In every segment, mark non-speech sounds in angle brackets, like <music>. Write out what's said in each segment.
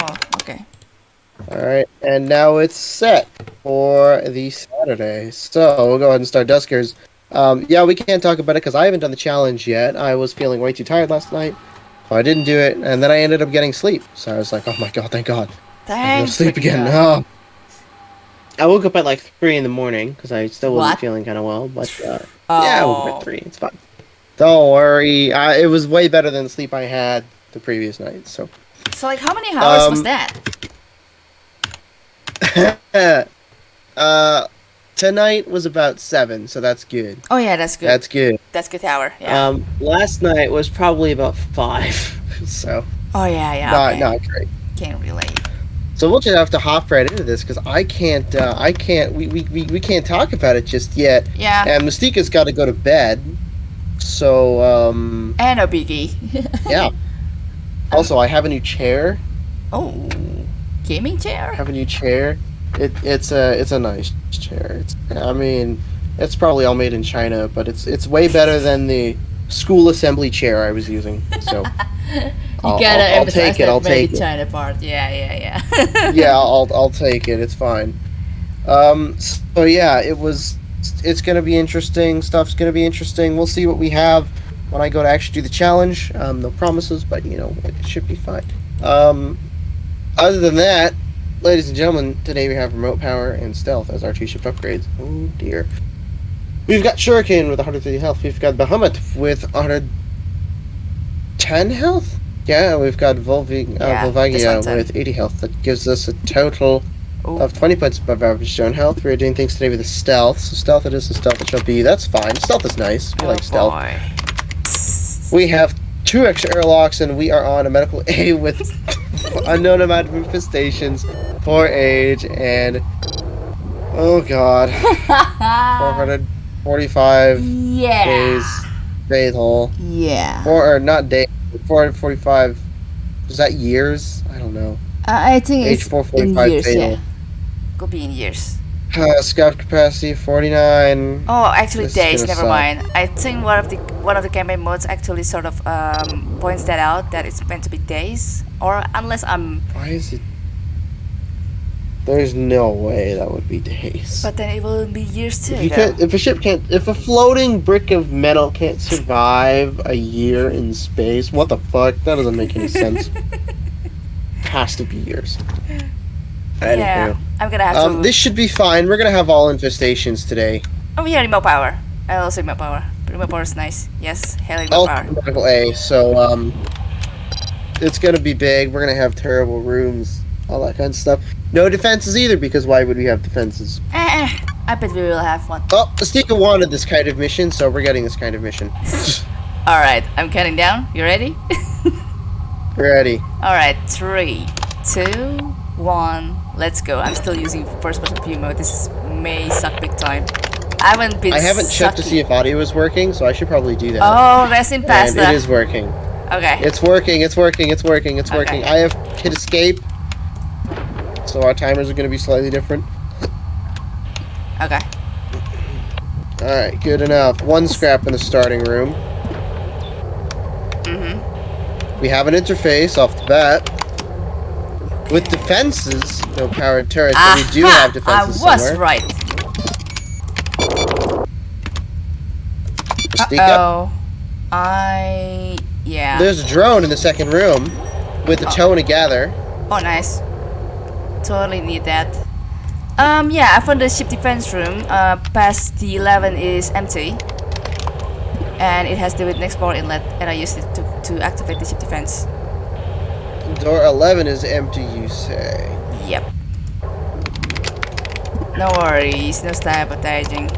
Oh, okay. Alright, and now it's set for the Saturday. So we'll go ahead and start Duskers. Um, yeah, we can't talk about it because I haven't done the challenge yet. I was feeling way too tired last night. So I didn't do it, and then I ended up getting sleep. So I was like, oh my god, thank god. I'm Thanks. sleep again. Oh. <laughs> I woke up at like 3 in the morning because I still wasn't What? feeling kind of well. But uh, Oh. yeah, I woke up at 3. It's fine. Don't worry. I, it was way better than the sleep I had the previous night. So. So like, how many hours was Um, that? <laughs> uh, tonight was about seven, so that's good. Oh yeah, that's good. That's good. That's good hour. Yeah. Um, last night was probably about five, <laughs> so oh yeah, yeah. not okay. not great. Can't relate. So we'll just have to hop right into this because I can't. Uh, I can't. We, we, we, we can't talk about it just yet. Yeah. And Mystica's got to go to bed. So um, And a biggie. <laughs> yeah. Also, I have a new chair. oh, gaming I chair. have a new chair. It it's a it's a nice chair. It's I mean, it's probably all made in China, but it's it's way better than the school assembly chair I was using. So <laughs> You I'll, gotta I'll, I'll take it. I'll take it. China part. Yeah, yeah, yeah. <laughs> Yeah, <laughs> I'll I'll take it. It's fine. Um. So yeah, it was. It's gonna be interesting. Stuff's gonna be interesting. We'll see what we have when I go to actually do the challenge. Um. No promises, but you know it should be fine. Um. Other than that, ladies and gentlemen, today we have remote power and stealth as our two ship upgrades. Oh dear. We've got Shuriken with 130 health. We've got Bahamut with 110 health. Yeah, we've got Volvi- uh, Yeah, Volvagia with 80 health. That gives us a total Ooh. of 20 points above average zone health. We're doing things today with the stealth. So stealth it is, and stealth it shall be. That's fine. Stealth is nice. We Oh, like stealth. boy. We have two extra airlocks, and we are on a medical <laughs> A with unknown amount of infestations, poor age, and oh god, <laughs> 445 yeah. days fatal. Yeah. Four or not day, 445. Is that years? I don't know. Uh, I think Age it's 445 in years. fatal. Yeah. Could be in years. Uh, scout capacity 49. Oh, actually This days. Never suck. mind. I think one of the one of the campaign modes actually sort of um, points that out that it's meant to be days, or unless I'm. Why is it? There's no way that would be days. But then it will be years too. If you though. can't, if a ship can't, if a floating brick of metal can't survive a year in space, what the fuck? That doesn't make any sense. It <laughs> Has to be years. yeah, Anywho. I'm gonna have Um, to. this should be fine. We're gonna have all infestations today. Oh yeah, remote power. I also remote power. Remote power is nice. Yes, hell remote power. medical A. So um, it's gonna be big. We're gonna have terrible rooms, all that kind of stuff. No defenses either, because why would we have defenses? Eh, eh, I bet we will have one. Oh, Mystica wanted this kind of mission, so we're getting this kind of mission. <laughs> All right, I'm counting down. You ready? <laughs> Ready. All right, three, two, one. Let's go. I'm still using first-person view mode. This may suck big time. I haven't been. I haven't checked to see if audio is working, so I should probably do that. Oh, that's in and it is working. Okay. It's working. It's working. It's working. It's working. Okay. I have hit escape, so our timers are going to be slightly different. Okay. All right, good enough. One scrap in the starting room. Mhm. We have an interface off the bat. With defenses, no powered turrets, but we do have defenses I was somewhere. right. Sneak up. Oh, I yeah. There's a drone in the second room with a tow and a gather. Oh, nice. Totally need that. Um, yeah, I found the ship defense room. Uh, past the 11 is empty. And it has the witness port inlet, and I used it to, to activate the ship defense. Door 11 is empty, you say. Yep. No worries, no sabotaging.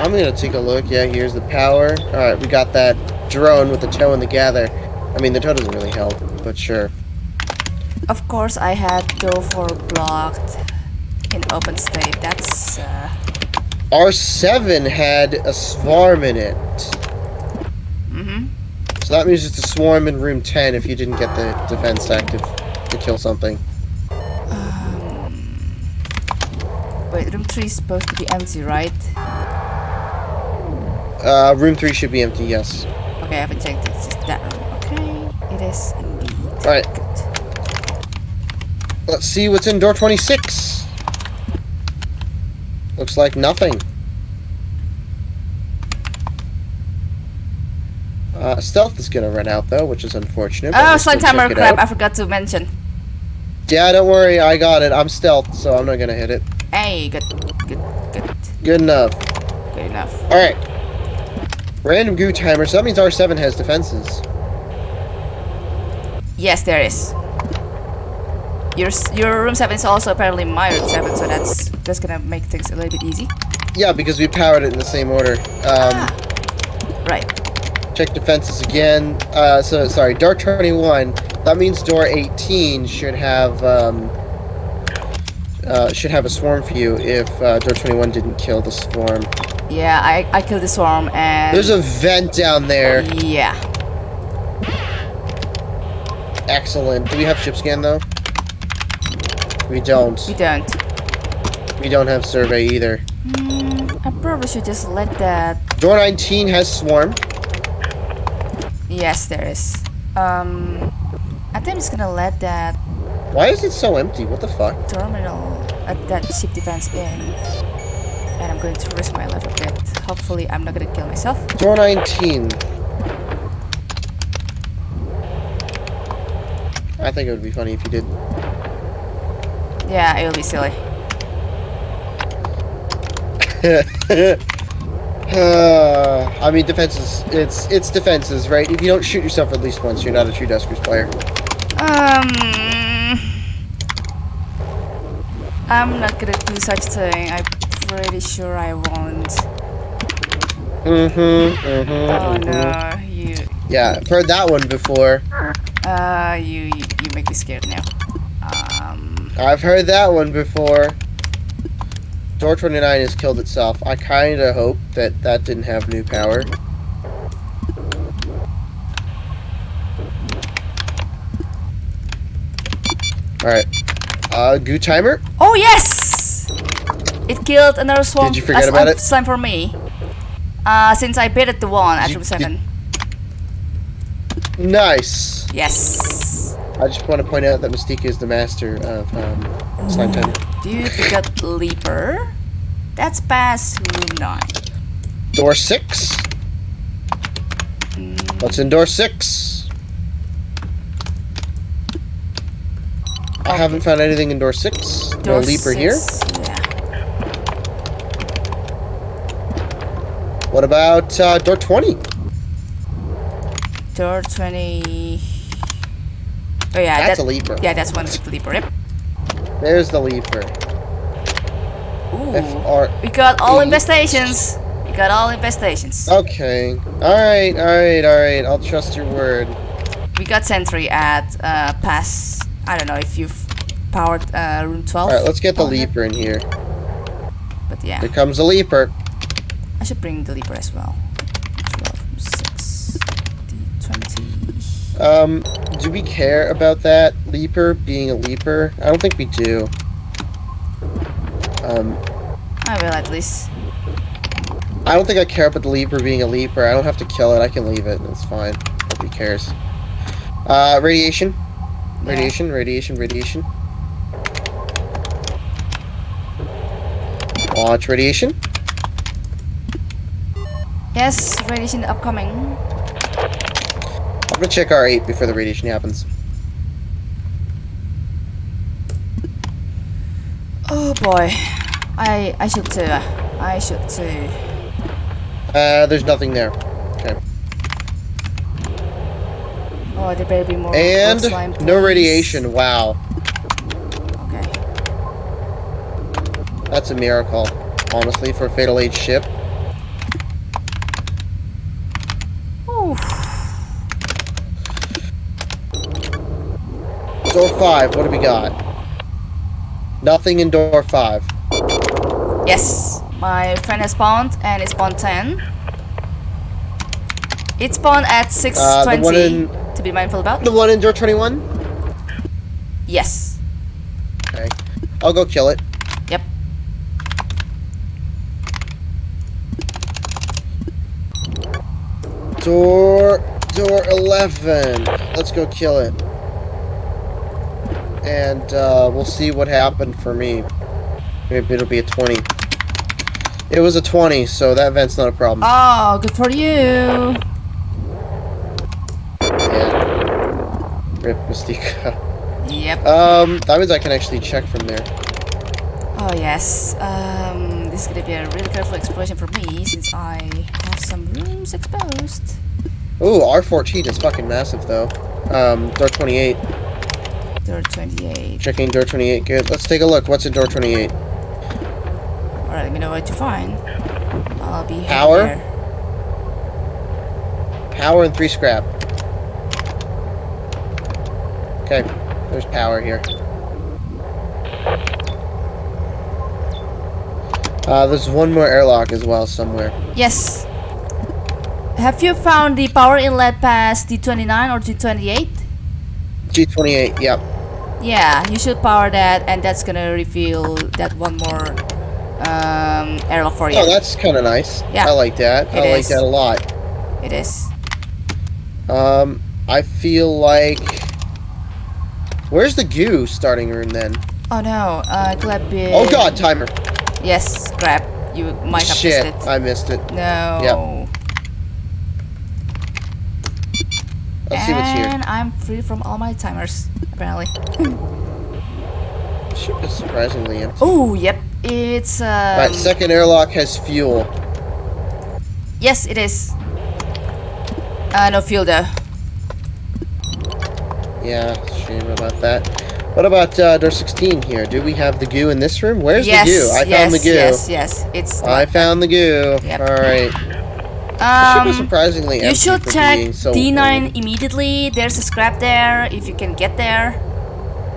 I'm gonna take a look. Yeah, here's the power. Alright, we got that drone with the tow and the gather. I mean, the tow doesn't really help, but sure. Of course, I had go for blocked in open state. That's uh, R7 had a swarm in it. So that means it's a swarm in room 10 if you didn't get the defense active to kill something. Wait, room three is supposed to be empty, right? Uh, room 3 should be empty, yes. Okay, I haven't checked it. It's just that room. Okay, it is indeed. Alright. Let's see what's in door 26. Looks like nothing. Uh, stealth is gonna run out though, which is unfortunate. Oh, we'll slime timer check crap. I forgot to mention. Yeah, don't worry, I got it. I'm stealth, so I'm not gonna hit it. Hey, good, good, good, Good enough. good enough. Alright. Random goo timer, so that means R7 has defenses. Yes, there is. Your your room seven is also apparently my room seven, so that's that's gonna make things a little bit easy. Yeah, because we powered it in the same order. Um, Right. Check defenses again. Uh, so, sorry, door 21. That means door 18 should have, um, uh, should have a swarm for you if uh, door 21 didn't kill the swarm. Yeah, I I killed the swarm and. There's a vent down there. Yeah. Excellent. Do we have ship scan though? We don't. We don't. We don't have survey either. Mm, I probably should just let that. Door 19 has swarm. Yes, there is. Um, I think I'm just gonna let that Why is it so empty? What the fuck? terminal at that ship defense in, and I'm going to risk my life a bit. Hopefully, I'm not gonna kill myself. Door 19. I think it would be funny if you did. Yeah, it would be silly. <laughs> uh, I mean, defenses. It's it's defenses, right? If you don't shoot yourself at least once, you're not a true Duskers player. Um, I'm not gonna do such thing. I'm pretty sure I won't. Mm-hmm. Mm-hmm. Oh no, you, Yeah, I've heard that one before. uh, you, you, you make me scared now. Um, I've heard that one before. Door 29 has killed itself. I kind of hope that that didn't have new power. Alright. Uh, goo timer? oh yes, it killed another swarm. Did you forget about it? Slime for me. Uh, since I baited the one at room seven. Nice. Yes. I just want to point out that Mystique is the master of um, slime timer. Dude, we got Leaper. That's past room nine. Door 6? Mm, What's in door 6? I haven't found anything in door 6. No door leaper here. Yeah. What about uh, door 20? Door 20. Oh, yeah. That's that, a leaper. Yeah, that's one Leaper. Yep. There's the leaper. Ooh. FR. We got all infestations. We got all infestations. Okay. Alright, alright, alright. I'll trust your word. We got sentry at uh, pass. I don't know if you've powered uh, room 12. Alright, let's get the leaper in here. But yeah, Here comes the leaper. I should bring the Leaper as well. 12, 6, D20. Um, do we care about that leaper being a leaper? I don't think we do. Um, I will at least. I don't think I care about the leaper being a leaper. I don't have to kill it. I can leave it. It's fine. Nobody cares. Uh, radiation. Yeah. Radiation, radiation, radiation. Watch radiation. Yes, radiation upcoming. I'm gonna check R8 before the radiation happens. Oh boy. I I should too. I should too. Uh, there's nothing there. Okay. Oh, there better be more. more And slime, no radiation. Wow. Okay. That's a miracle. Honestly, for a Fatal Age ship. Ooh. Door 5, what do we got? Nothing in door 5. Yes, my friend has spawned and it spawned 10. It spawned at 6.20 Uh, in- to be mindful about. The one in door 21? Yes. Okay. I'll go kill it. Yep. Door door 11. Let's go kill it. And uh, we'll see what happened for me. Maybe it'll be a 20. It was a 20, so that vent's not a problem. Oh, good for you. Yeah. Rip Mystica. Yep. Um, that means I can actually check from there. Oh yes. Um, this is gonna be a really careful exploration for me since I have some rooms exposed. Ooh, R14 is fucking massive though. Um, door 28. Door 28. Checking door 28. Good. Let's take a look. What's in door 28? Alright, let me know what to find. I'll be Power? there. Power and three scrap. Okay, there's power here. Uh, there's one more airlock as well somewhere. Yes. Have you found the power inlet past D29 or D28? G28, yep. Yeah, you should power that, and that's gonna reveal that one more um, airlock for you. Oh, that's kind of nice. Yeah. I like that. It I like that a lot. It is. Um, I feel like... Where's the goo starting room then? Oh no, uh, Gleb is- Oh god, timer. Yes, grab. You might have Shit, missed it. I missed it. No. Let's see what's here. And I'm free from all my timers, apparently. <laughs> Ship is surprisingly empty. Oh, yep. It's um, Alright, second airlock has fuel. Yes, it is. Uh, no fuel though. Yeah, shame about that. What about uh, door 16 here? Do we have the goo in this room? Where's yes, the goo? I yes, found the goo. Yes, yes, yes. it's. I found the goo. Yep. Alright. Ship um, surprisingly you should check so D9 old. immediately. There's a scrap there if you can get there.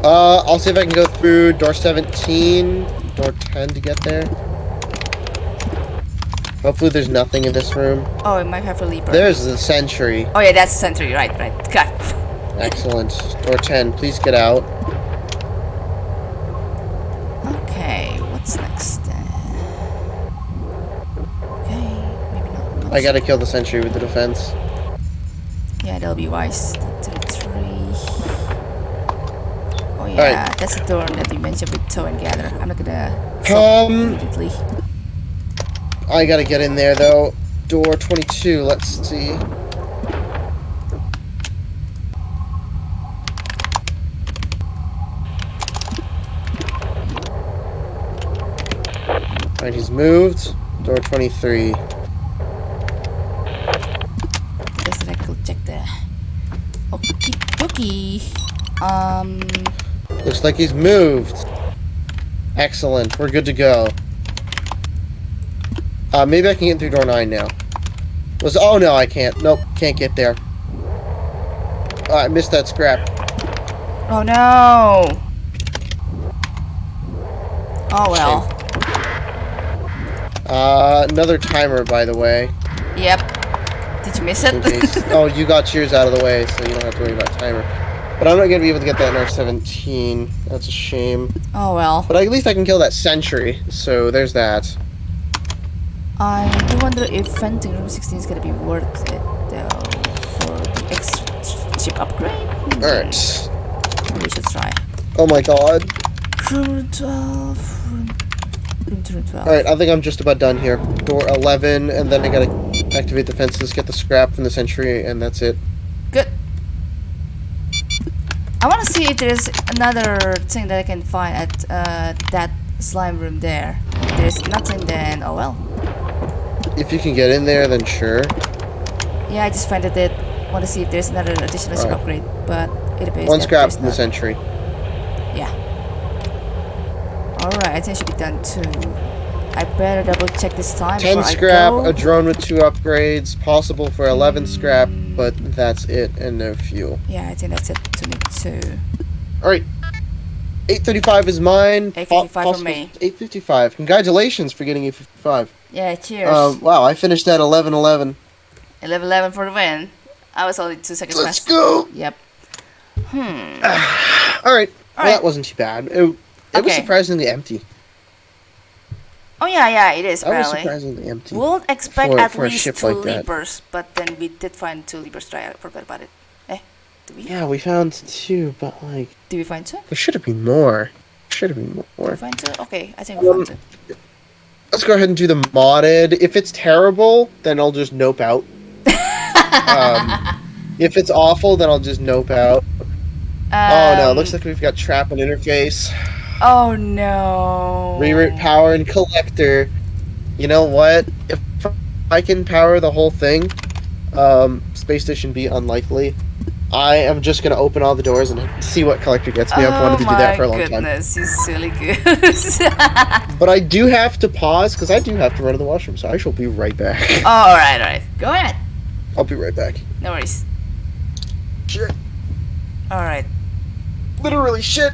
Uh, I'll see if I can go through door 17, door 10 to get there. Hopefully there's nothing in this room. Oh, it might have a leaper. There's the sentry. Oh yeah, that's the Sentry. Right, right. God. Excellent. Door 10, please get out. I gotta kill the sentry with the defense. Yeah, that'll be wise. Oh yeah, that's the door that you mentioned with tow and gather. I'm not gonna Um, immediately. I gotta get in there though. Door 22, let's see. Alright, he's moved. Door 23. Guess that I could check there. Dokie. Um, Looks like he's moved. Excellent, we're good to go. Uh, maybe I can get through door 9 now. Was Oh no, I can't. Nope, can't get there. Oh, I missed that scrap. oh no. Oh well. Uh, another timer, by the way. Yep. Did you miss it? oh, you got yours out of the way, so you don't have to worry about timer. But I'm not gonna be able to get that in R17. That's a shame. oh well. But at least I can kill that sentry. So there's that. I do wonder if venting room 16 is gonna be worth it though for the extra chip upgrade. Alright. We should try. Oh my god. Room 12. Room, room to room 12. Alright, I think I'm just about done here. Door 11, and then I gotta activate the fences, get the scrap from the sentry, and that's it. Good. I want to see if there's another thing that I can find at uh, that slime room there. If there's nothing, then oh well. If you can get in there, then sure. Yeah, I just found it. Want to see if there's another additional Alright. upgrade, but it appears One scrap from the sentry. Yeah. Alright, I think it should be done too. I better double check this time 10 scrap, a drone with two upgrades, possible for 11 scrap, but that's it, and no fuel. Yeah, I think that's it to me too. Alright. 835 is mine. 855 for me. 855. Congratulations for getting 855. Yeah, cheers. Um, wow, I finished at 1111. 11 11 for the win. I was only two seconds Let's past. go! Yep. Hmm. <sighs> Alright. Well, Alright. that wasn't too bad. It, it was surprisingly empty. Oh yeah, yeah, it is That was apparently. surprisingly empty. We'll expect for- at for least two like leapers, but then we did find two leapers. Try I forgot about it. Eh? We? Yeah, we found two, but like Did we find two? there should have been more. Should have been Did we more. find two? Okay, I think we found Um, two. Let's go ahead and do the modded. If it's terrible, then I'll just nope out. <laughs> um, if it's awful, then I'll just nope out. oh no, Um, looks like we've got trap and interface. Oh no. Reroute power and collector. You know what? If I can power the whole thing, um, space station B unlikely. I am just gonna open all the doors and see what collector gets me. I've wanted to do that for a long time. Oh my goodness, you silly goose. <laughs> But I do have to pause because I do have to run to the washroom, so I shall be right back. <laughs> oh, alright, alright. Go ahead. I'll be right back. No worries. Shit. Alright. Literally shit.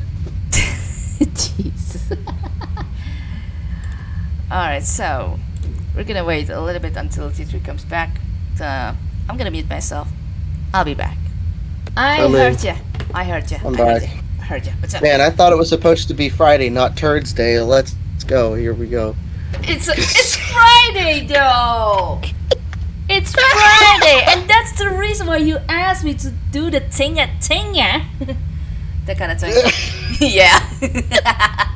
<laughs> Jeez. <laughs> Alright, so we're gonna wait a little bit until T3 comes back. Uh, I'm gonna mute myself. I'll be back. I I'm heard ya. I heard ya. I'm I back. heard ya. What's up? Man, I thought it was supposed to be Friday, not Turds Day. Let's, let's go. Here we go. It's it's Friday though. It's Friday, and that's the reason why you asked me to do the tinga tinga. <laughs> that kind of thing. yeah. <laughs>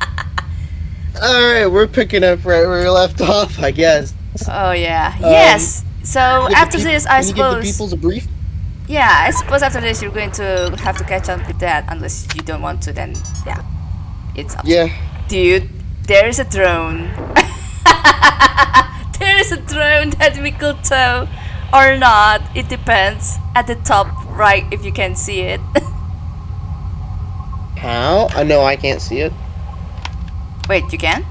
<laughs> All right, we're picking up right where we left off, I guess. oh yeah. Um, yes. So after peop- this, I can you give the suppose. peoples a brief? Yeah, I suppose after this you're going to have to catch up with that unless you don't want to. Then yeah, it's up. Yeah. Dude, there is a drone. <laughs> there is a drone that we could tow or not. It depends. At the top right, if you can see it. How? I know I can't see it. Wait, you can?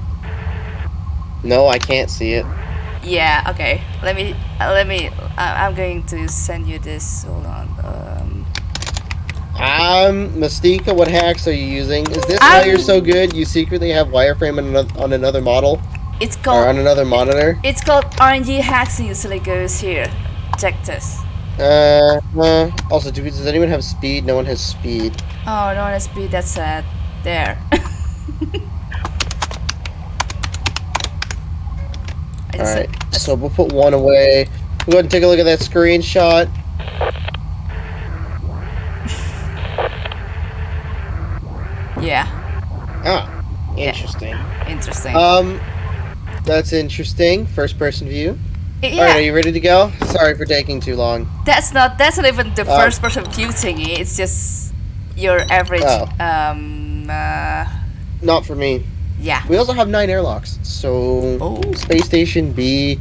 No, I can't see it. Yeah. Okay. Let me. Uh, let me. Uh, I'm going to send you this. Hold on. Um. Um, Mystica, what hacks are you using? Is this why I'm- you're so good? You secretly have wireframe on another, on another model It's called... or on another monitor? It's called RNG hacks and usually goes here. Check this. Uh, uh also, do, does anyone have speed? No one has speed. Oh, no one has speed. That's sad. There. <laughs> I All just right, said- so we'll put one away. We'll go ahead and take a look at that screenshot. <laughs> Yeah. Ah, Yeah. interesting. Interesting. Um, that's interesting. First person view. Yeah. All right, are you ready to go? Sorry for taking too long. That's not. That's not even the Uh, first person view thingy. It's just your average. Oh. Um. Uh, Not for me. yeah. We also have nine airlocks. So Oh. space station B,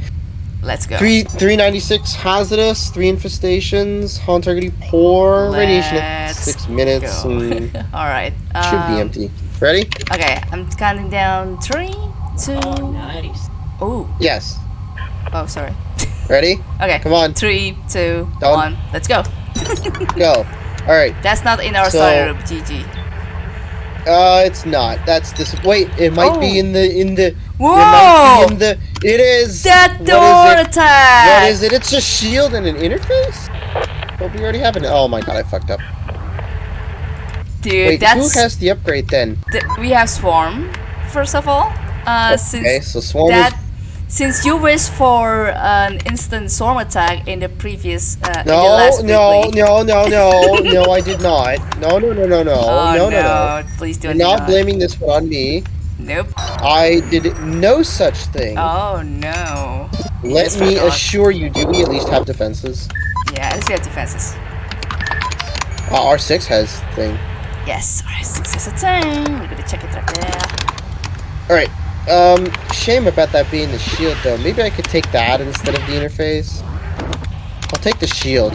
Let's go. three three ninety six hazardous, three infestations, Han targeting poor, radiation at six minutes, <laughs> All right. Um, should be empty. Ready? Okay, I'm counting down three, two. Oh, nice. Oh. Yes. Oh, sorry. Ready? Okay. Come on, Three, two, Done. one. Let's go. <laughs> go. All right. That's not in our So- study room. GG. Uh, it's not. That's this. Wait, it might be Oh. in the in the. It Whoa! might be in the. It is. That door is it? attack. What is it? It's a shield and an interface. But we already have it. Oh my god, I fucked up. Dude, Wait, that's who has the upgrade then? th- we have swarm. First of all, uh, since Okay, so Swarm that. Since you wished for an instant swarm attack in the previous uh, in the No, last no, no, no, no, <laughs> no, I did not. No, no, no, no, no, Oh, no, no, no. Please do You're not. not blaming this one on me. Nope. I did no such thing. Oh no. Let Yes, me assure you, do we at least have defenses? Yeah, at least we have defenses. Uh, R6 has thing. Yes. Alright, six is a ten. We're gonna check it right there. Alright, um, shame about that being the shield though. Maybe I could take that instead of the interface. I'll take the shield.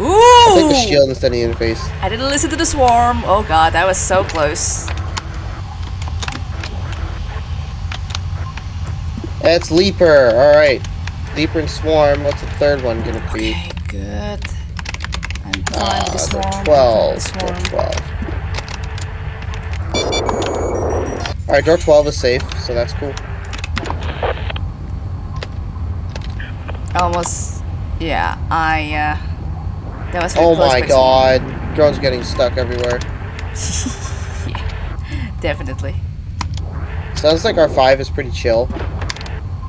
Ooh! I'll take the shield instead of the interface. I didn't listen to the swarm. Oh god, that was so close. That's Leaper, alright. Leaper and Swarm, what's the third one gonna be? Okay, good. I'm Ah, the swarm. 12. The swarm. 12. Alright, door 12 is safe, so that's cool. Almost. Yeah, I. Uh, that was. Oh my god. Drone's getting stuck everywhere. <laughs> yeah, definitely. Sounds like R5 is pretty chill.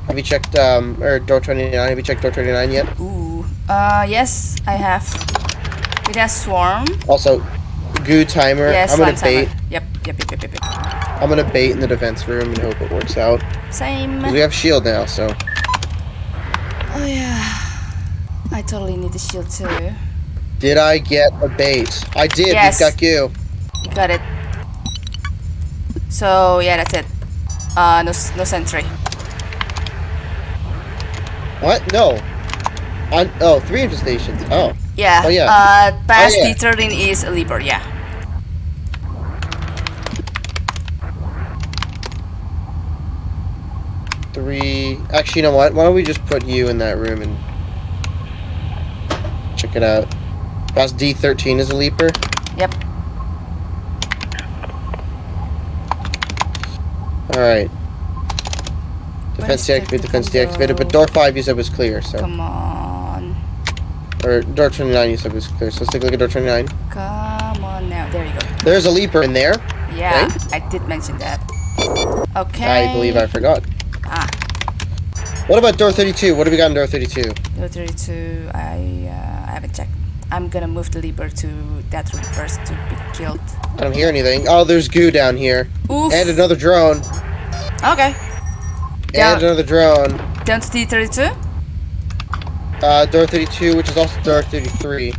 Have you checked, um, or door 29? Have you checked door 29 yet? Ooh. Uh, yes, I have. It has swarm. Also, goo timer. Yeah, I'm gonna bait. timer. Yep, yep, yep, yep, yep, yep. I'm gonna bait in the defense room and hope it works out. Same. We have shield now, so Oh yeah. I totally need the shield too. did I get a bait? I did. Yes. We've got. You got it. So yeah, that's it. Uh, no, no sentry. What? No. On oh, three infestations. Oh, Yeah. Oh, yeah. Uh, past yeah. D13 is a leaper. Yeah. Three. Actually, you know what? Why don't we just put you in that room and check it out? Past D13 is a leaper. Yep. All right. Defense deactivated. Defense deactivated. But door five you said was clear. So Come on. or door 29 you said was clear. So let's take a look at door 29. Come on now. There you go. There's a leaper in there. Yeah, I did mention that. Okay. I believe I forgot. What about door 32? What do we got in door 32? door 32. I uh, I haven't checked. I'm gonna move the leaper to that room first to be killed. I don't hear anything. Oh, there's goo down here. Oof. And another drone. Okay. And another drone. down to D32. Uh, door 32, which is also door 33.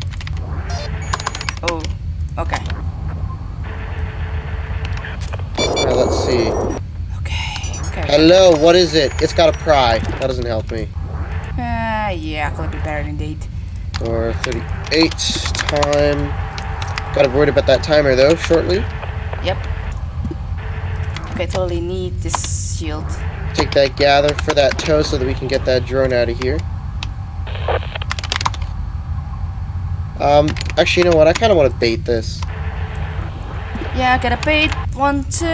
Oh. Okay. Now let's see. Okay. Okay. Hello, what is it? It's got a pry. That doesn't help me. Uh, yeah, could be better than indeed. Or 38. Time. Gotta worried about that timer though, shortly. Yep. Okay, totally need this shield. Take that gather for that tow so that we can get that drone out of here. Um, actually, you know what? I kind of want to bait this. Yeah, get a bait. One, two,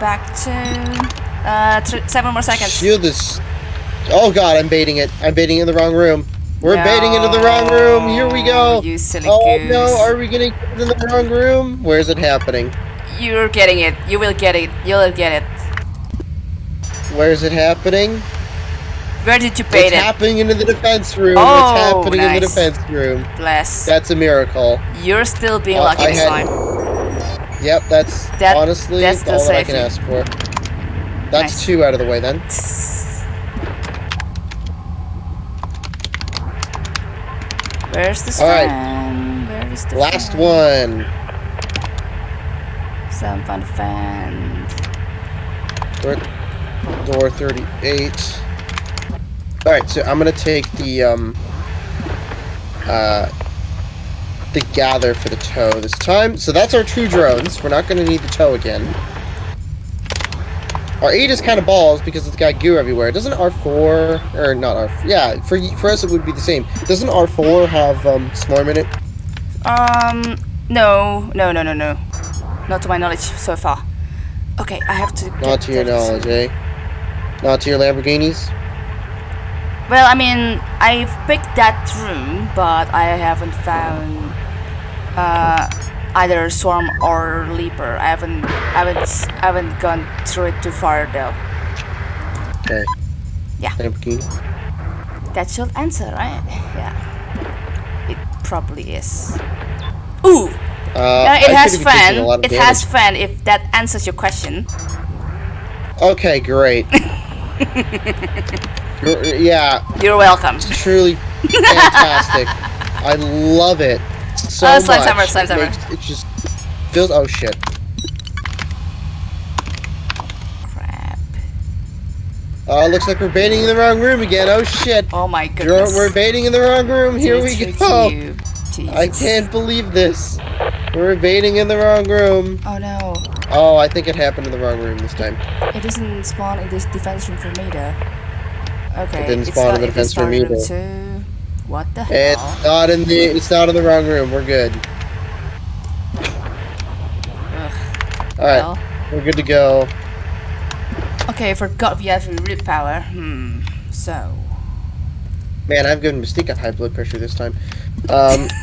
back two. Uh, seven more seconds. Shield is. Oh god, I'm baiting it. I'm baiting it in the wrong room. We're baiting into the wrong room. Here we go. You silly Oh goose. no, are we gonna get it in the wrong room? Where is it happening? You're getting it. You will get it. You'll get it. Where is it happening? Where did you bait it's it? It's happening into the defense room. Oh, it's happening in the defense room. Bless. That's a miracle. You're still being Uh, lucky I this had- time. Yep, that's That- honestly that's all that I can ask for. That's Nice. two out of the way then. Where's the All right. fan? Where is the Last fan? one. Some fun fan. Door, door 38. Alright, so I'm gonna take the, um, uh, the gather for the tow this time. So that's our two drones. We're not gonna need the tow again. Our 8 is kind of balls because it's got goo everywhere. Doesn't R4, or not R4, yeah, for, for us it would be the same. Doesn't R4 have, um, Swarm in it? Um, no, no, no, no, no. Not to my knowledge so far. Okay, I have to. Not to your knowledge, eh? Not to your Lamborghinis? Well, I mean, I've picked that room, but I haven't found uh, either swarm or leaper. I haven't, I haven't, I haven't gone through it too far though. Okay. Yeah. Lamborghini. That should answer, right? Yeah. It probably is. Ooh, Uh, uh, I it could has fan. a lot of It damage. has fan. If that answers your question. Okay, great. Gr- <laughs> yeah, You're welcome. truly <laughs> fantastic. I love it so Oh, slime much. timer, slime it, timer. makes- it just feels. Oh shit! Crap. Oh, looks like we're baiting in the wrong room again. Oh shit! Oh my goodness. We're baiting in the wrong room. Here we go. I can't believe this. We're baiting in the wrong room. Oh no. Oh, I think it happened in the wrong room this time. It doesn't spawn in this defense room for me though. Okay. It didn't spawn in the defense room either. Too. What the hell? It's not in the. It's not in the wrong room. We're good. Ugh. All right, Well. we're good to go. Okay, I forgot we have root power. Hmm. So. Man, I've given Mystique a high blood pressure this time. Um, <laughs>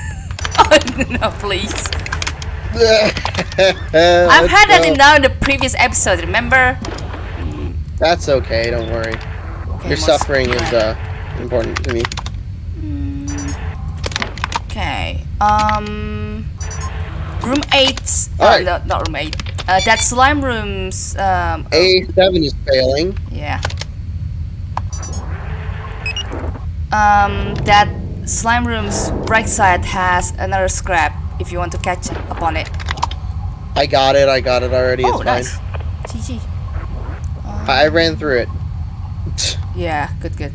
Oh no, please. <laughs> I've had that in now in the previous episode. Remember? That's okay. Don't worry. Okay, Your suffering is uh important to me. Um, room eight. Uh, Alright. no, not room eight. Uh, that slime room's. Um, A7 is failing. yeah. Um, that slime room's right side has another scrap. If you want to catch up on it. I got it. I got it already. oh, it's nice. fine. GG. I I ran through it. Yeah, good, good.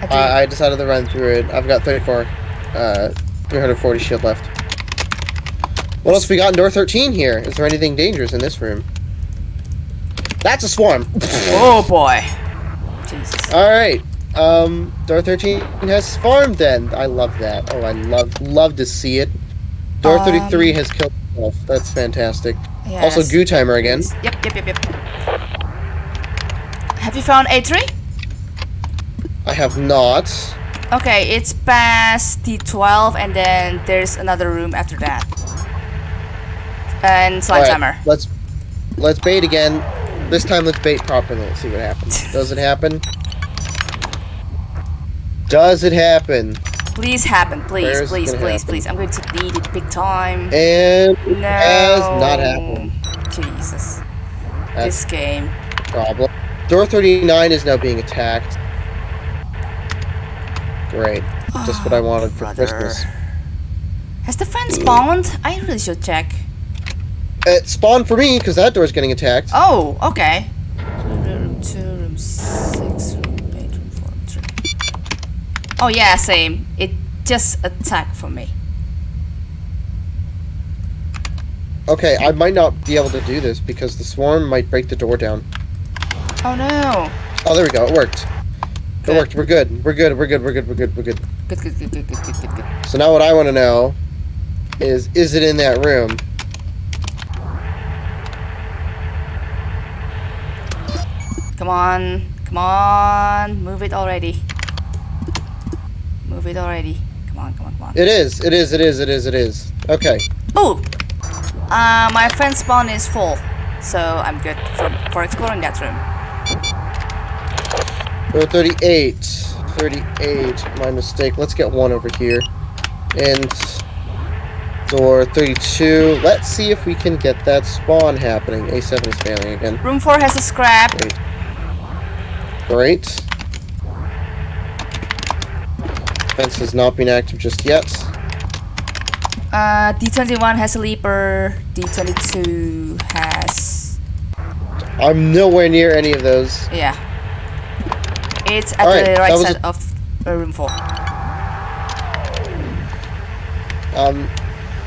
I I, I decided to run through it. I've got 34, uh, 340 shield left. What else we got in door 13 here? Is there anything dangerous in this room? That's a swarm. <laughs> oh boy. Jesus. All right. Um, door 13 has swarmed then. I love that. Oh, I love love to see it. Door 33 Um, has killed itself. That's fantastic. Yes. Also, goo timer again. Yep, yep, yep, yep. Have you found A3? I have not. Okay, it's past D12 and then there's another room after that. And slime All right, timer. Let's let's bait again. This time, let's bait properly. Let's see what happens. <laughs> Does it happen? Does it happen? Please happen, please, please, please, happen? please. I'm going to need it big time. And it no. has not happened. Jesus. That's this game. problem. Door 39 is now being attacked. Great. Just what I oh, wanted for Brother. Christmas. Has the friend hmm. spawned? I really should check. It spawned for me because that door's getting attacked. Oh, okay. Room two, room six, room eight, room four, three. Oh yeah, same. It just attacked for me. Okay, I might not be able to do this because the swarm might break the door down. Oh no. Oh, there we go. It worked. It worked. We're good. We're good. We're good. We're good. We're good. We're good. Good, good, good, good, good, good, good, good. So now what I want to know is, is it in that room? Come on, come on, move it already. Move it already. Come on, come on, come on. It is. It is. It is. It is. It is. Okay. Oh, uh, my friend spawn is full, so I'm good for for exploring that room. Door 38. 38. My mistake. Let's get one over here. And door 32. Let's see if we can get that spawn happening. A7 is failing again. Room four has a scrap. Great. Fence has not been active just yet. Uh, D21 has a leaper. D22 has I'm nowhere near any of those. yeah. It's at Alright, the right side of uh, room four. Um,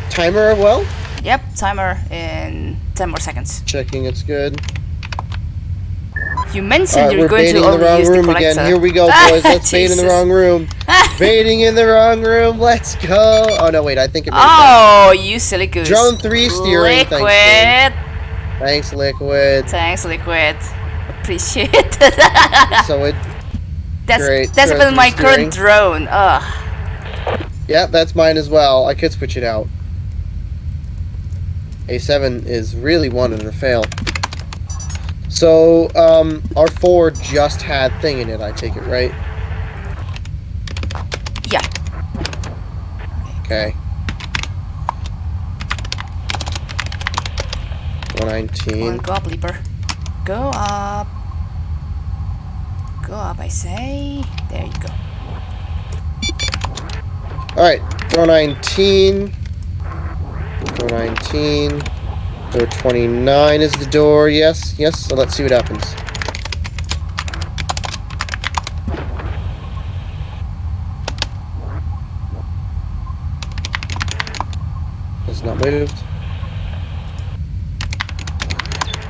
timer well. Yep, timer in 10 more seconds. Checking it's good. You mentioned Alright, you're going to in the only wrong use the room collector. again. Here we go, <laughs> boys. Let's bait in the wrong room. <laughs> Baiting in the wrong room. Let's go. Oh no, wait. I think it. Oh, you silly goose. Drone three steering, thanks, Liquid. babe. Thanks, Liquid. Thanks, Liquid. Appreciate <laughs> it. So it. That's Great. that's been my current drone. Ugh. Yeah, that's mine as well. I could switch it out. A7 is really wanting to fail. So, um, R4 just had thing in it, I take it, right? Yeah. Okay. 119. go up, Leaper. Go up. Go up, I say. There you go. Alright, door 19. Door 19. Door 29 is the door, yes, yes, so let's see what happens. It's not moved.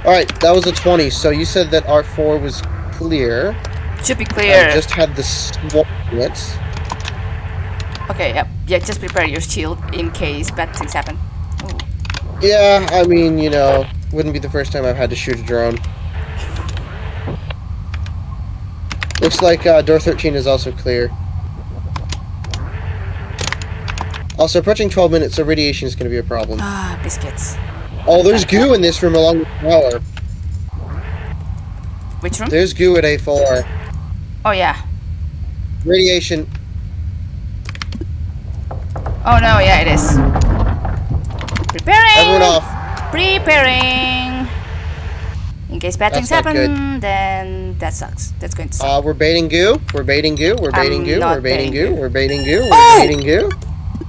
Alright, that was a 20, so you said that R4 was clear. Should be clear. I just had the in. Okay, yep. Yeah, just prepare your shield in case bad things happen. Ooh. Yeah, I mean, you know, wouldn't be the first time I've had to shoot a drone. Looks like uh, door 13 is also clear. Also, approaching 12 minutes, so radiation is going to be a problem. Ah, biscuits. Oh, there's goo in this room along the tower. Which room? There's goo at A4. Oh yeah. Radiation. Oh no, yeah, it is. Preparing. Everyone off. Preparing. In case bad That's things happen, then that sucks. That's going to suck. Uh, we're baiting goo. We're baiting goo. We're baiting I'm goo. We're baiting baiting goo. goo. We're baiting goo. We're Oh! baiting goo.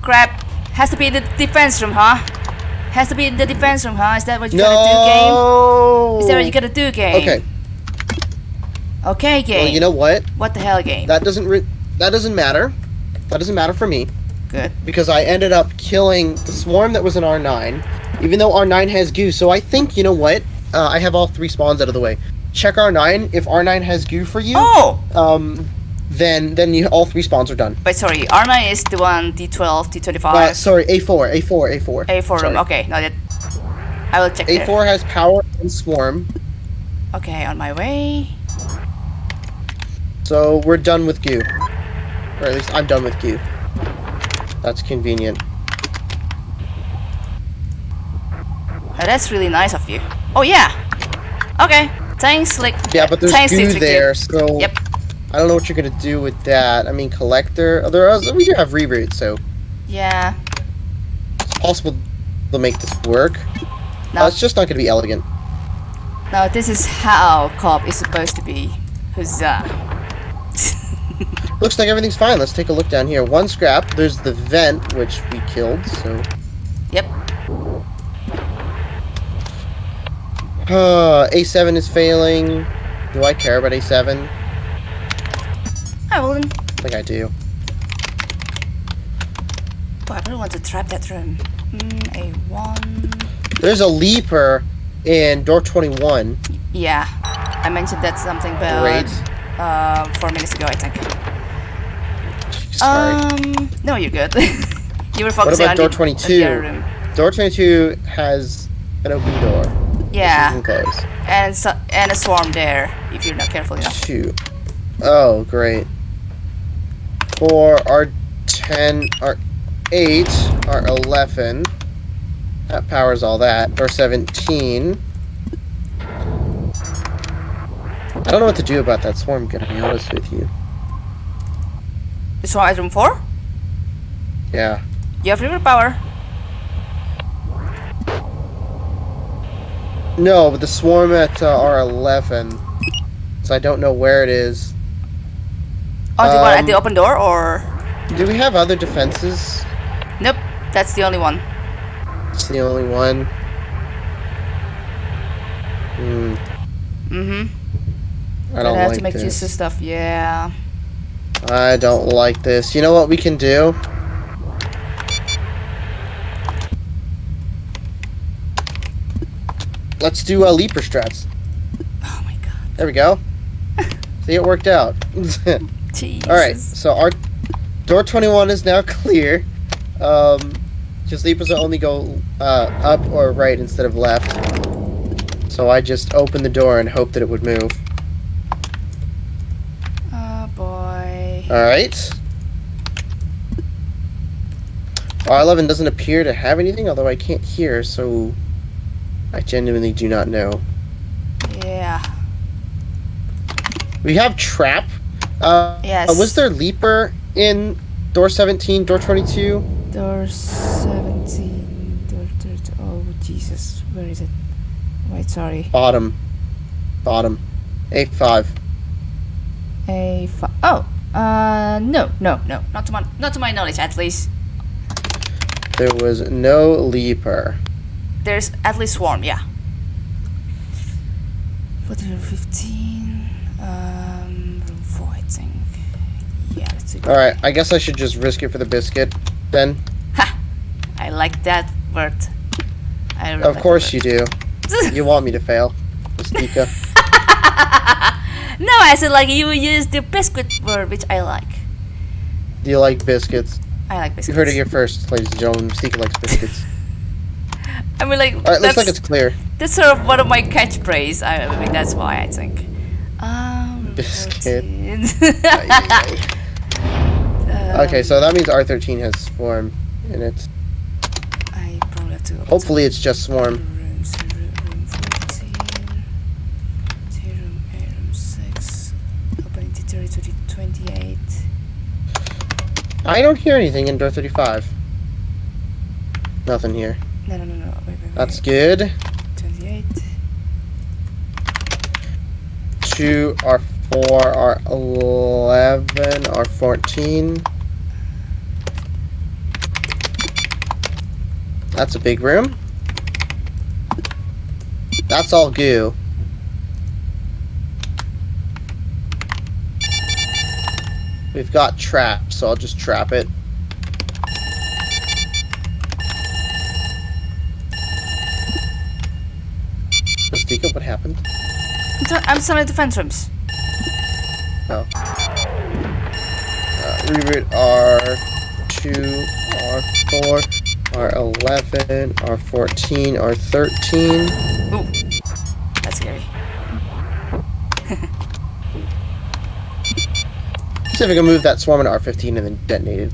Crap. Has to be in the defense room, huh? Has to be in the defense room, huh? Is that what you gotta do, game? No. Is that what you gotta do, game? Okay. Okay, game. Well, you know what? what the hell, game? That doesn't re- that doesn't matter. That doesn't matter for me Good. because I ended up killing the swarm that was in R9, even though R9 has goo. So I think you know what? Uh, I have all three spawns out of the way. Check R9. If R9 has goo for you, Oh! um, then then you all three spawns are done. Wait, sorry. R9 is the one, D12, D25, Uh, sorry, A4, A4, A4. A4 room. Okay, no, that. I will check there. A4 has power and swarm, Okay, on my way. So we're done with goo. Or at least I'm done with goo. That's convenient. Oh, that's really nice of you. Oh, yeah. Okay. Thanks, like. Yeah, but there's thanks, goo there, so Yep. I don't know what you're gonna do with that. I mean, collector. Oh, there are, we do have reroute, so Yeah. it's possible to make this work. No, Uh, it's just not gonna be elegant. no, this is how co-op is supposed to be. Huzzah. Looks like everything's fine. Let's take a look down here. One scrap. There's the vent, which we killed. So, Yep. uh, A7 is failing. Do I care about A7? I wouldn't. I think I do. Oh, I really want to trap that room. Mm, A1. There's a leaper in door 21. Yeah. I mentioned that something about Great. um, four minutes ago, I think. Sorry. Um, no, you're good. <laughs> you were what about on door the, 22? other room. Door 22 has an open door. Yeah, and so, and a swarm there if you're not careful enough. Two. Oh, great. Four, R10, are eight are eleven. That powers all that. R17. I don't know what to do about that swarm, gonna be honest with you. Swarm at room four. Yeah. You have river power. No, but the swarm at uh, R11. So I don't know where it is. Oh, the one at Um, the open door, or Do we have other defenses? nope? That's the only one. It's the only one. Hmm. Mm-hmm. I don't have like to make this. use of stuff. Yeah. I don't like this. You know what we can do? Let's do uh, leaper strats. Oh my god. There we go. <laughs> See, it worked out. <laughs> All right, so our door 21 is now <laughs> clear. Um, just leapers will only go uh, up or right instead of left. So I just opened the door and hoped that it would move. Oh boy. All right. R11 doesn't appear to have anything, although I can't hear, so I genuinely do not know. Yeah. We have trap. Uh, Yes. uh, was there leaper in door 17, door 22? Door 17. Door 30. Oh, Jesus. Where is it? Wait, sorry. Bottom. Bottom. A5. A5. Oh. Uh, no, no, no. Not to my, not to my knowledge, at least. There was no leaper. There's at least swarm, yeah. 14 15. Um, room 4, I think. Yeah, let's see. Alright, I guess I should just risk it for the biscuit, then. Ha! I like that word. I really Of like course that you do. <laughs> You want me to fail. Mystica. <laughs> no, I said like you use the biscuit word, which I like. Do you like biscuits? I like biscuits. You heard it here first, ladies and gentlemen. Mystica likes biscuits. <laughs> I mean, like, Alright, looks like it's clear. that's sort of one of my catchphrases. I, I mean, that's why I think. Um, Biscuit. 14. <laughs> <laughs> Okay, so that means R13 has swarm in it. I probably have to. Hopefully it's just swarm. Rooms, room, room 14. Tea room, A room 6. Opening T30 to the 28. I don't hear anything in door 35. Nothing here. No, no, no, no. Wait, wait, wait. That's good. 28. Two R four R eleven R fourteen. That's a big room. That's all goo. We've got trap, so I'll just trap it. Mystica, what happened? I'm, still in the defense rooms. Oh. Uh, reroute R2, R4, R11, R14, R13. Ooh. That's scary. See if I can move that swarm into R15 and then detonate it.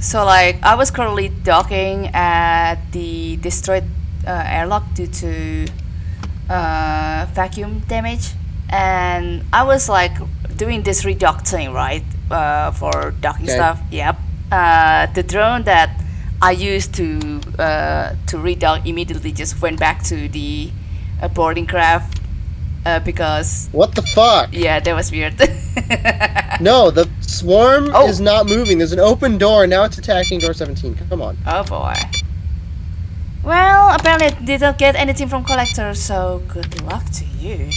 So like I was currently docking at the destroyed uh, airlock due to uh, vacuum damage, and I was like doing this redock thing right uh, for docking Okay. stuff. Yep. Uh, the drone that I used to uh, to redock immediately just went back to the uh, boarding craft uh, because What the fuck? yeah, that was weird. <laughs> No, the swarm Oh. is not moving. There's an open door. Now it's attacking door 17. Come on. Oh boy. Well, apparently I didn't get anything from collector, so good luck to you.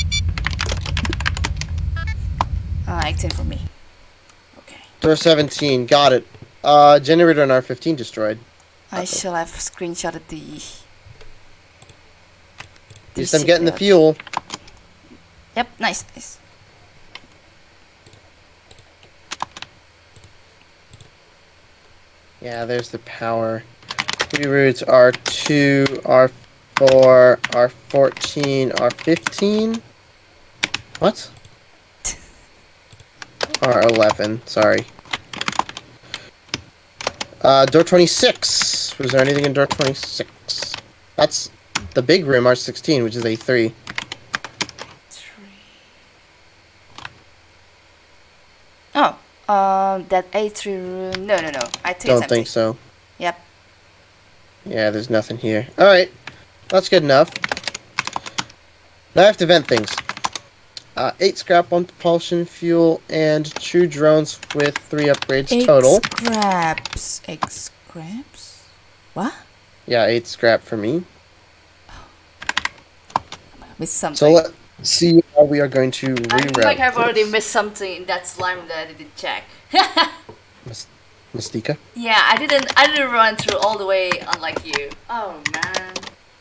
Ah, 18 for me. Okay. Door 17. Got it. Uh, generator on R15 destroyed. I shall have screenshotted the... At least I'm getting the fuel. Yep, nice, nice. Yeah, there's the power. Reroutes R2, R4, R14, R15. What? <laughs> R11, sorry. Uh, door 26. Was there anything in door 26? That's the big room, R16, which is A3. Three. Oh, um, that A3 room... No, no, no. I think Don't think so. Yep. Yeah, there's nothing here. Alright. That's good enough. Now I have to vent things. Uh, 8 scrap, 1 propulsion fuel, and 2 drones with 3 upgrades Eight total. scraps. Eight scraps? What? Yeah, 8 scrap for me. Missed something. So let's see how we are going to I feel like I've already missed something in that slime that I didn't check. <laughs> Mystica? yeah, I didn't. I didn't run through all the way, unlike you. Oh man,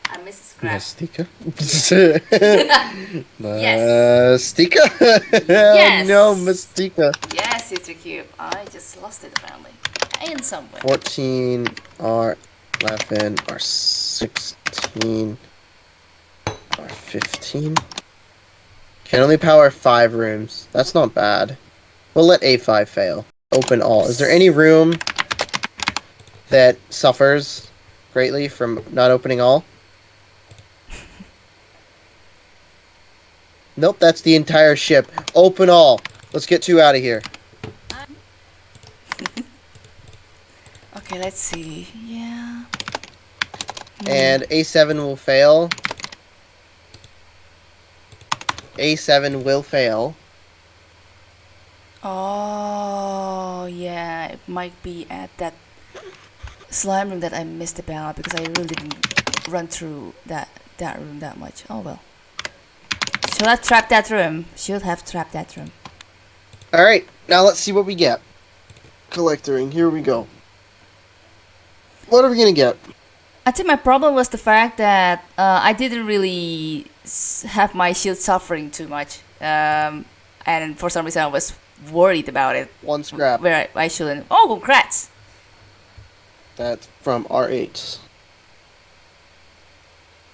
I missed scrap. Mystica? <laughs> <laughs> Yes. Mystica? Oh, yes. No, Mystica. Yes, it's a cube. I just lost it apparently, in somewhere. 14 R 11 R 16 R 15 can only power five rooms. That's not bad. We'll let A5 fail. Open all. Is there any room that suffers greatly from not opening all? Nope, that's the entire ship. Open all. Let's get two out of here. <laughs> Okay, let's see. Yeah. and A7 will fail. A7 will fail. Oh yeah, it might be at that slime room that I missed about because I really didn't run through that that room that much. Oh well. Should have trapped that room. Should have trapped that room. Alright, now let's see what we get. Collectoring, here we go. What are we gonna get? I think my problem was the fact that uh, I didn't really have my shield suffering too much, um, and for some reason I was worried about it. One scrap. Where I, I shouldn't. Oh, congrats! That's from R8.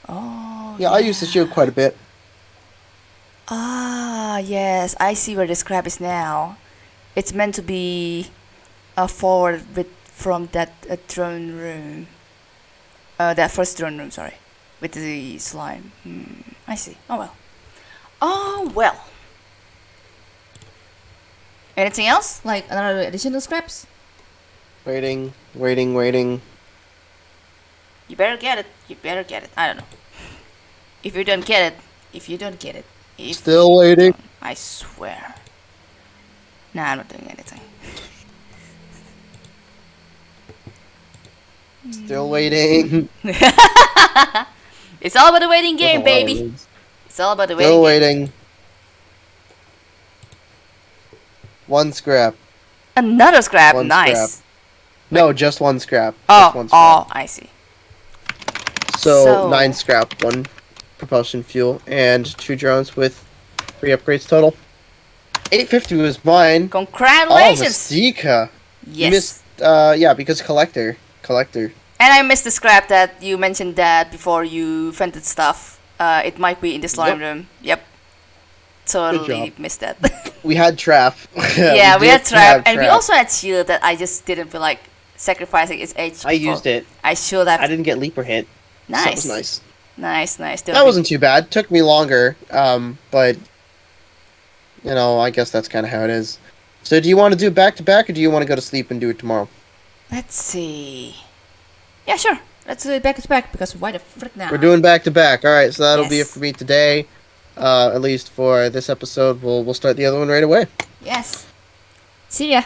Oh. Yeah, I use the shield quite a bit. Ah, yes, I see where the scrap is now. It's meant to be a forward with from that uh, drone room. Uh, that first drone room, sorry, with the slime. Hmm, I see. Oh well. Oh well. Anything else? Like another additional scraps? Waiting, waiting, waiting. You better get it. You better get it. I don't know. If you don't get it, if you don't get it, if Still waiting. I swear. Nah, I'm not doing anything. Still waiting. <laughs> It's all about the waiting game, baby. It's all about the waiting. Still game. waiting. One scrap. Another scrap. One nice. scrap. No, just one scrap. Oh, Just one scrap. oh, I see. So, So- nine scrap, one propulsion fuel, and two drones with three upgrades total. 850 was mine. Oh, Congratulations. Mystica. You yes. missed, uh, yeah, because collector. Collector. And I missed the scrap that you mentioned that before you vented stuff. Uh, it might be in this slime Yep. room. Yep. Totally missed that. <laughs> We had trap. <laughs> yeah, we, had trap, and we also had shield that I just didn't feel like sacrificing its age. I used it. I should have. I didn't get leaper hit. nice. That was nice. Nice, nice. That wasn't too bad. Took me longer, um, but you know, I guess that's kind of how it is. So, do you want to do it back to back, or do you want to go to sleep and do it tomorrow? Let's see. Yeah, sure. Let's do it back to back because why the frick now? We're doing back to back. All right, so that'll be it for me today. Uh, at least for this episode, we'll we'll start the other one right away. Yes. See ya.